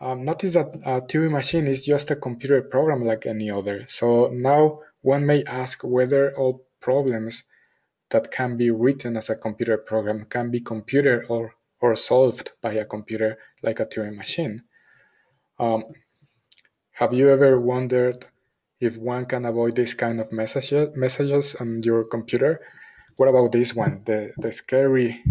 Um, notice that a Turing machine is just a computer program like any other. So now one may ask whether all problems that can be written as a computer program can be computed or, or solved by a computer like a Turing machine. Um, have you ever wondered if one can avoid this kind of messages, messages on your computer? What about this one, the, the scary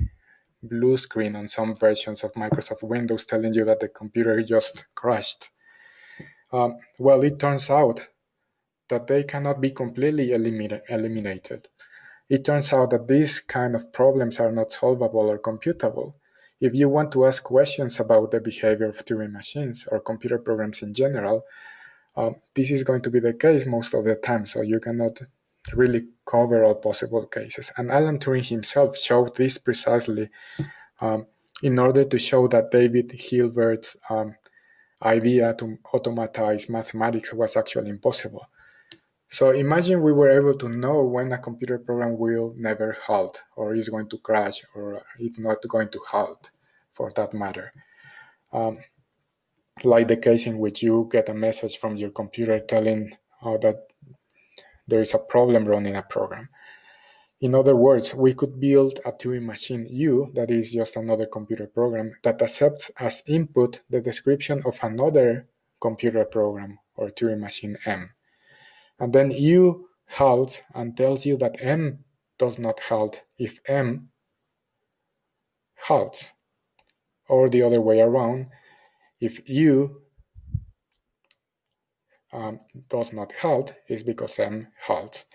blue screen on some versions of Microsoft Windows telling you that the computer just crashed? Um, well, it turns out that they cannot be completely eliminated. It turns out that these kind of problems are not solvable or computable. If you want to ask questions about the behavior of Turing machines or computer programs in general, uh, this is going to be the case most of the time, so you cannot really cover all possible cases. And Alan Turing himself showed this precisely um, in order to show that David Hilbert's um, idea to automatize mathematics was actually impossible. So imagine we were able to know when a computer program will never halt or is going to crash or it's not going to halt for that matter. Um, like the case in which you get a message from your computer telling uh, that there is a problem running a program. In other words, we could build a Turing machine U that is just another computer program that accepts as input the description of another computer program or Turing machine M. And then U halts and tells you that M does not halt if M halts. Or the other way around, if U um, does not halt, is because M halts.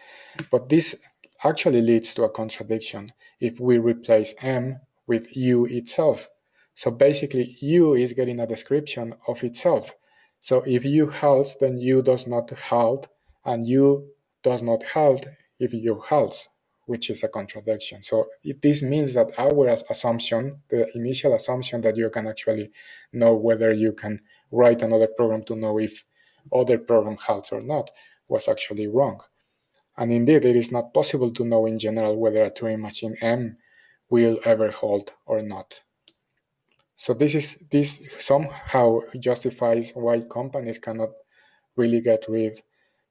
But this actually leads to a contradiction if we replace M with U itself. So basically, U is getting a description of itself. So if U halts, then U does not halt, and U does not halt if U halts, which is a contradiction. So it, this means that our assumption, the initial assumption that you can actually know whether you can write another program to know if other program halts or not, was actually wrong. And indeed, it is not possible to know in general whether a Turing machine M will ever halt or not. So this is this somehow justifies why companies cannot really get rid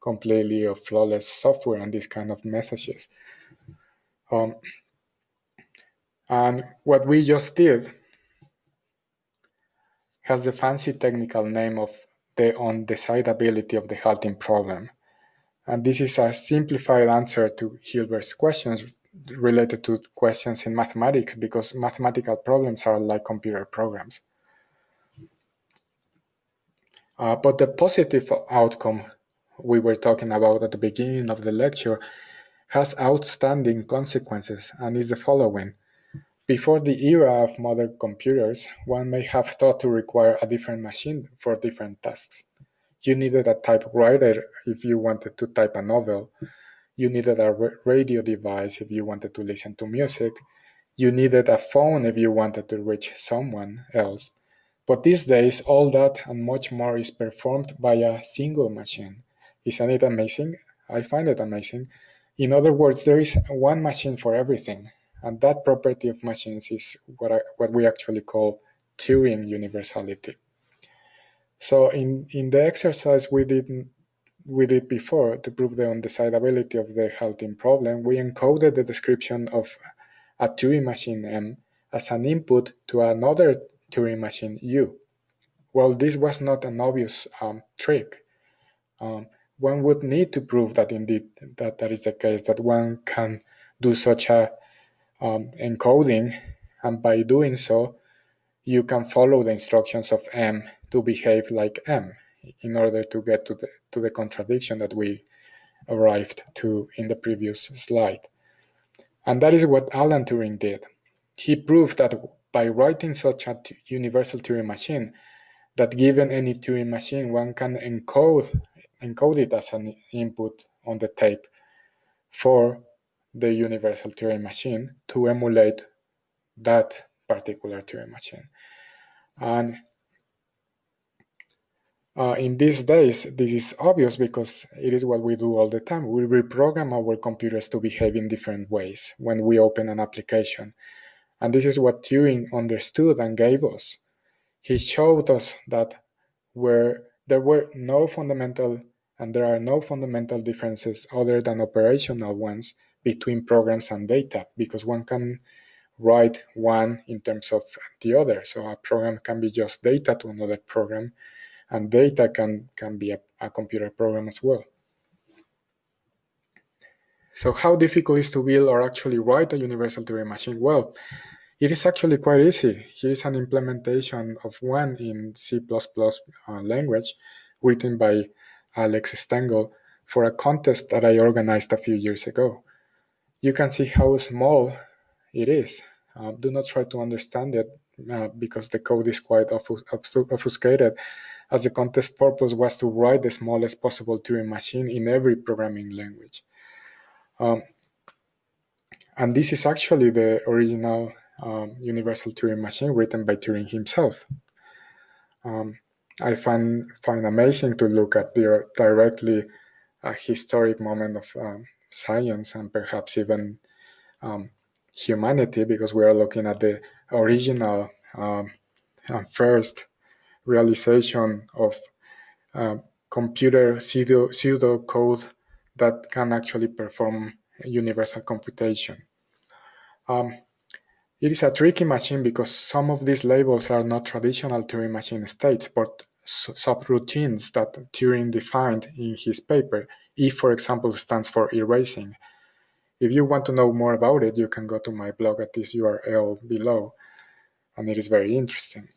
completely of flawless software and these kind of messages. Um, and what we just did has the fancy technical name of the undecidability of the halting problem. And this is a simplified answer to Hilbert's questions related to questions in mathematics because mathematical problems are like computer programs. Uh, but the positive outcome we were talking about at the beginning of the lecture has outstanding consequences and is the following. Before the era of modern computers, one may have thought to require a different machine for different tasks. You needed a typewriter if you wanted to type a novel. You needed a radio device if you wanted to listen to music. You needed a phone if you wanted to reach someone else. But these days, all that and much more is performed by a single machine. Isn't it amazing? I find it amazing. In other words, there is one machine for everything, and that property of machines is what, I, what we actually call Turing universality. So in, in the exercise we did, we did before to prove the undecidability of the halting problem, we encoded the description of a Turing machine M as an input to another Turing machine U. Well, this was not an obvious um, trick. Um, one would need to prove that indeed that that is the case, that one can do such a um, encoding, and by doing so, you can follow the instructions of M to behave like M in order to get to the to the contradiction that we arrived to in the previous slide. And that is what Alan Turing did. He proved that by writing such a universal Turing machine, that given any Turing machine, one can encode encode it as an input on the tape for the universal Turing machine to emulate that particular Turing machine. And uh, in these days, this is obvious because it is what we do all the time. We reprogram our computers to behave in different ways when we open an application. And this is what Turing understood and gave us. He showed us that where there were no fundamental and there are no fundamental differences other than operational ones between programs and data because one can write one in terms of the other. So a program can be just data to another program, and data can, can be a, a computer program as well. So how difficult is to build or actually write a universal Turing machine? Well, it is actually quite easy. Here is an implementation of one in C++ uh, language written by Alex Stengel for a contest that I organized a few years ago. You can see how small it is. Uh, do not try to understand it uh, because the code is quite obfuscated, as the contest purpose was to write the smallest possible Turing machine in every programming language. Um, and this is actually the original um, universal Turing machine written by Turing himself. Um, I find find amazing to look at the directly a historic moment of um, science and perhaps even um, humanity because we are looking at the original um, first realization of uh, computer pseudo, pseudo code that can actually perform universal computation. Um, it is a tricky machine because some of these labels are not traditional Turing machine states, but subroutines that Turing defined in his paper. E, for example, stands for erasing. If you want to know more about it, you can go to my blog at this URL below, and it is very interesting.